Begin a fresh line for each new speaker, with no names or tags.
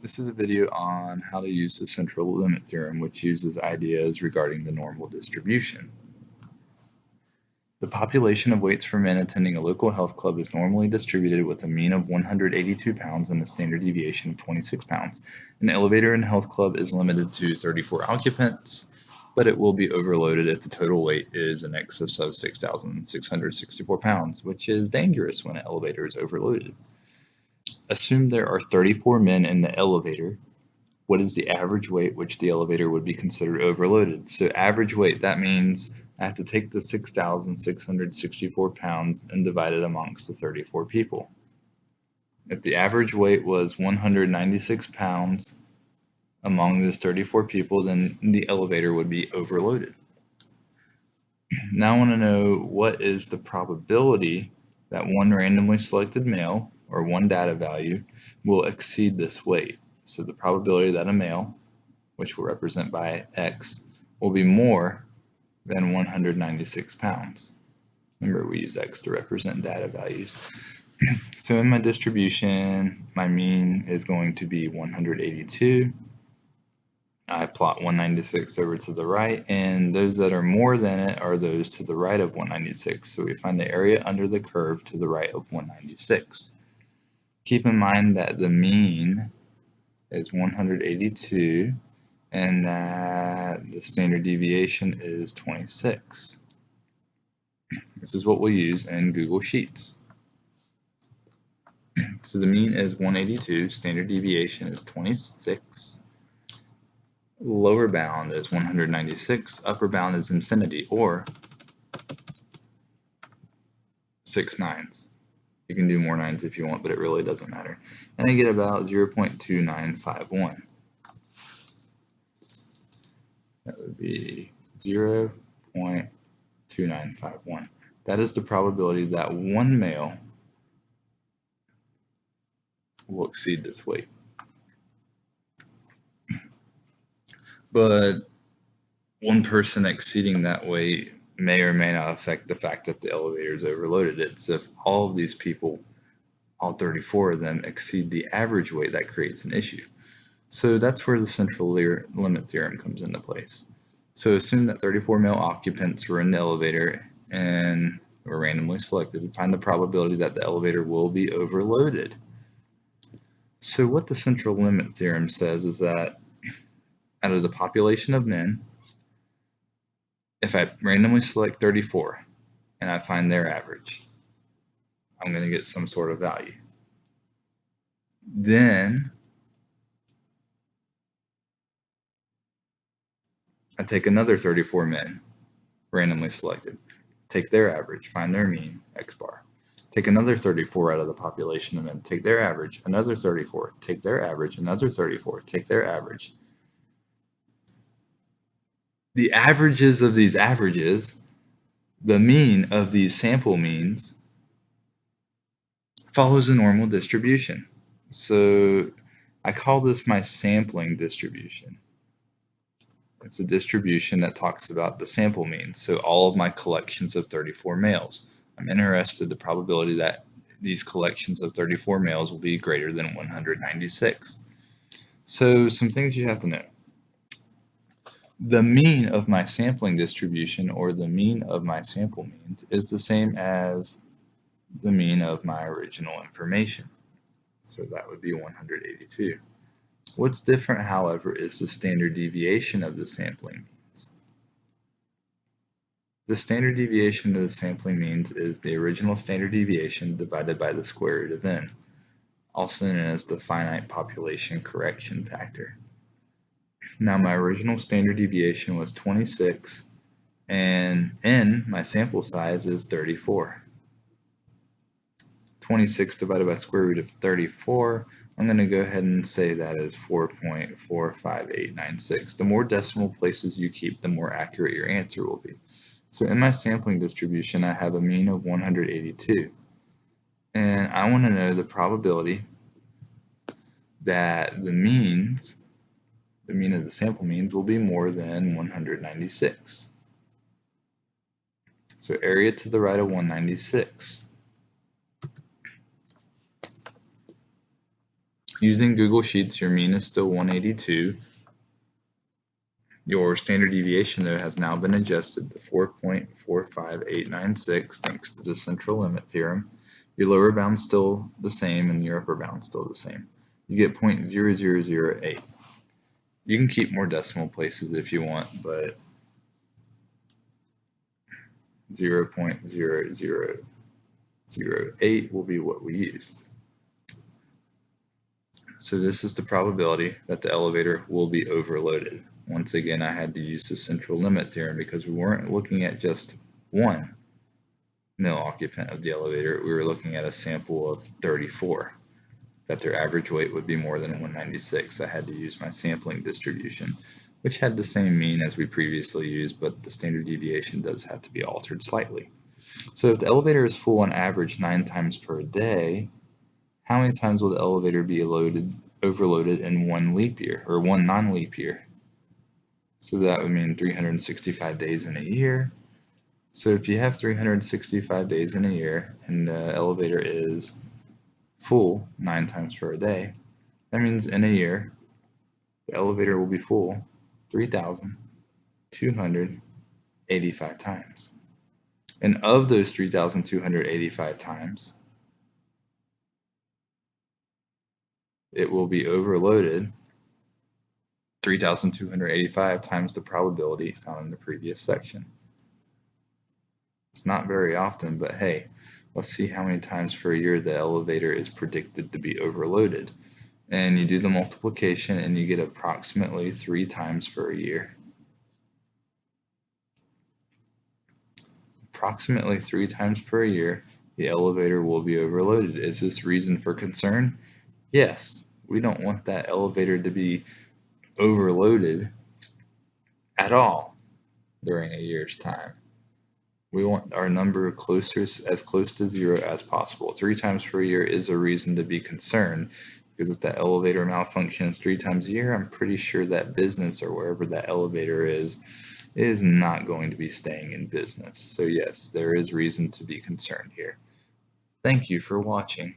This is a video on how to use the central limit theorem, which uses ideas regarding the normal distribution. The population of weights for men attending a local health club is normally distributed with a mean of 182 pounds and a standard deviation of 26 pounds. An elevator in health club is limited to 34 occupants, but it will be overloaded if the total weight is in excess of 6,664 pounds, which is dangerous when an elevator is overloaded. Assume there are 34 men in the elevator. What is the average weight which the elevator would be considered overloaded? So average weight, that means I have to take the 6,664 pounds and divide it amongst the 34 people. If the average weight was 196 pounds among those 34 people, then the elevator would be overloaded. Now I want to know what is the probability that one randomly selected male or one data value will exceed this weight. So the probability that a male, which we'll represent by x, will be more than 196 pounds. Remember, we use x to represent data values. So in my distribution, my mean is going to be 182. I plot 196 over to the right, and those that are more than it are those to the right of 196. So we find the area under the curve to the right of 196. Keep in mind that the mean is 182 and that the standard deviation is 26. This is what we'll use in Google Sheets. So the mean is 182, standard deviation is 26, lower bound is 196, upper bound is infinity, or 6 nines. You can do more nines if you want, but it really doesn't matter. And I get about 0.2951. That would be 0.2951. That is the probability that one male will exceed this weight. But one person exceeding that weight may or may not affect the fact that the elevator is overloaded. It's if all of these people, all 34 of them, exceed the average weight that creates an issue. So that's where the central limit theorem comes into place. So assume that 34 male occupants were in the elevator and were randomly selected. We find the probability that the elevator will be overloaded. So what the central limit theorem says is that out of the population of men, if I randomly select 34 and I find their average, I'm going to get some sort of value. Then I take another 34 men, randomly selected, take their average, find their mean, x bar. Take another 34 out of the population of men, take their average, another 34, take their average, another 34, take their average, the averages of these averages, the mean of these sample means, follows a normal distribution. So I call this my sampling distribution. It's a distribution that talks about the sample mean. So all of my collections of 34 males. I'm interested in the probability that these collections of 34 males will be greater than 196. So some things you have to know the mean of my sampling distribution or the mean of my sample means is the same as the mean of my original information. So that would be 182. What's different, however, is the standard deviation of the sampling means. The standard deviation of the sampling means is the original standard deviation divided by the square root of n, also known as the finite population correction factor. Now my original standard deviation was 26 and n, my sample size, is 34. 26 divided by square root of 34, I'm going to go ahead and say that is 4.45896. The more decimal places you keep, the more accurate your answer will be. So in my sampling distribution, I have a mean of 182. And I want to know the probability that the means the mean of the sample means will be more than 196. So area to the right of 196. Using Google Sheets, your mean is still 182. Your standard deviation, though, has now been adjusted to 4.45896 thanks to the central limit theorem. Your lower bound's still the same and your upper bound's still the same. You get 0.0008. You can keep more decimal places if you want, but 0.0008 will be what we use. So this is the probability that the elevator will be overloaded. Once again, I had to use the central limit theorem because we weren't looking at just one male occupant of the elevator. We were looking at a sample of 34 that their average weight would be more than 196. I had to use my sampling distribution, which had the same mean as we previously used, but the standard deviation does have to be altered slightly. So if the elevator is full on average nine times per day, how many times will the elevator be loaded, overloaded in one leap year or one non-leap year? So that would mean 365 days in a year. So if you have 365 days in a year and the elevator is full nine times per day, that means in a year, the elevator will be full 3,285 times. And of those 3,285 times, it will be overloaded 3,285 times the probability found in the previous section. It's not very often, but hey, let's see how many times per year the elevator is predicted to be overloaded. And you do the multiplication and you get approximately three times per year. Approximately three times per year, the elevator will be overloaded. Is this reason for concern? Yes, we don't want that elevator to be overloaded at all during a year's time. We want our number closer as close to zero as possible. Three times per year is a reason to be concerned because if that elevator malfunctions three times a year, I'm pretty sure that business or wherever that elevator is is not going to be staying in business. So yes, there is reason to be concerned here. Thank you for watching.